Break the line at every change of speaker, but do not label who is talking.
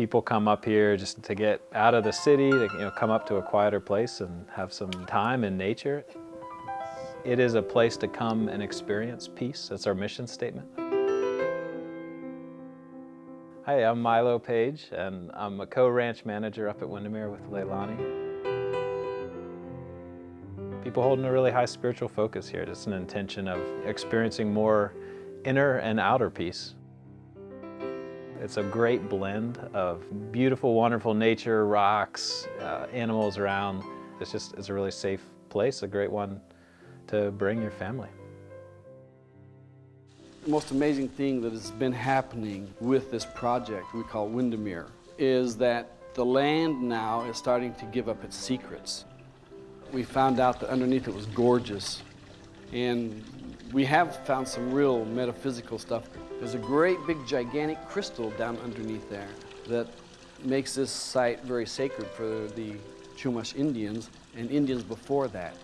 People come up here just to get out of the city, to you know, come up to a quieter place and have some time in nature. It is a place to come and experience peace. That's our mission statement. Hi, I'm Milo Page, and I'm a co-ranch manager up at Windermere with Leilani. People holding a really high spiritual focus here, just an intention of experiencing more inner and outer peace. It's a great blend of beautiful, wonderful nature, rocks, uh, animals around. It's just, it's a really safe place, a great one to bring your family.
The most amazing thing that has been happening with this project we call Windermere is that the land now is starting to give up its secrets. We found out that underneath it was gorgeous and we have found some real metaphysical stuff. There's a great big gigantic crystal down underneath there that makes this site very sacred for the Chumash Indians and Indians before that.